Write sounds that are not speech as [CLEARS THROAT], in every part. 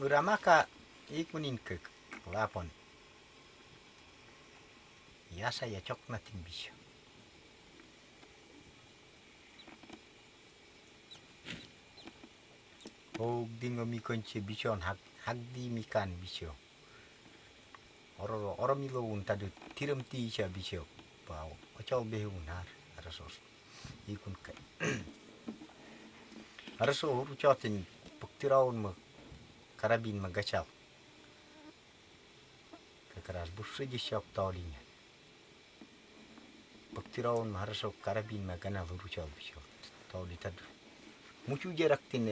uramaka ikunin ke lapon ya saya cok natin bisyo o dingo mi konche bishon hak mikan bisyo oro oro milo un tadu tiram ti cha bisyo be un har arasos. Ikun kai [CLEARS THROAT] araso uru chotin puktiraun ma карабин Магачал. Как раз бывший десяток Таолиня. Бактираон хорошо карабин Магана выручал все. Таолита. Мучу дерактин,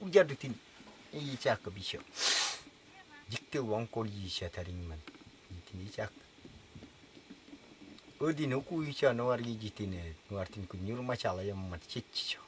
уджардитин и чака бишо. Дикты ванколи еще таринман. Нитин и чак. Ödin hukuyu çağın var gecitini. Nuartin kun yurma çağla yammat çetçi çağ.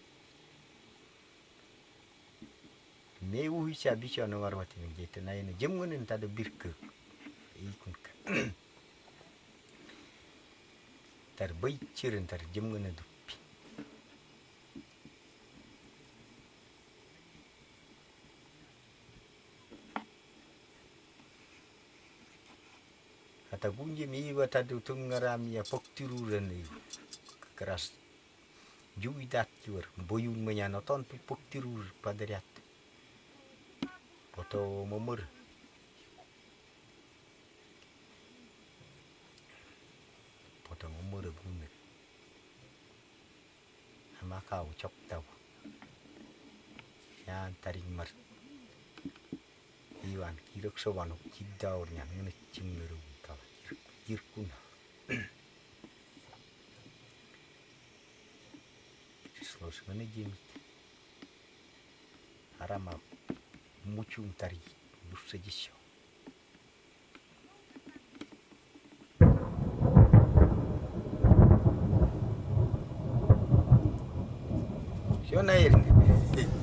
매우 희샤 비샤 노가르 마티는 게 있다 나이는 점거는 다도 비르크 이군까 tar bai chirin tar jimgana duppi ata kunji mi iwa tatu tungarami ya poktiru rani keras juwi dat juar boyun menyano ton pi poktiru padariat foto momor. Foto momor bunne ama kau cok tau ya taring mar. Iwan kirok sobanok kidaur nyan ngene cinguru irkuna Slos ngene jimit arama muchum tari muchuntarii dussejisho. Yo nair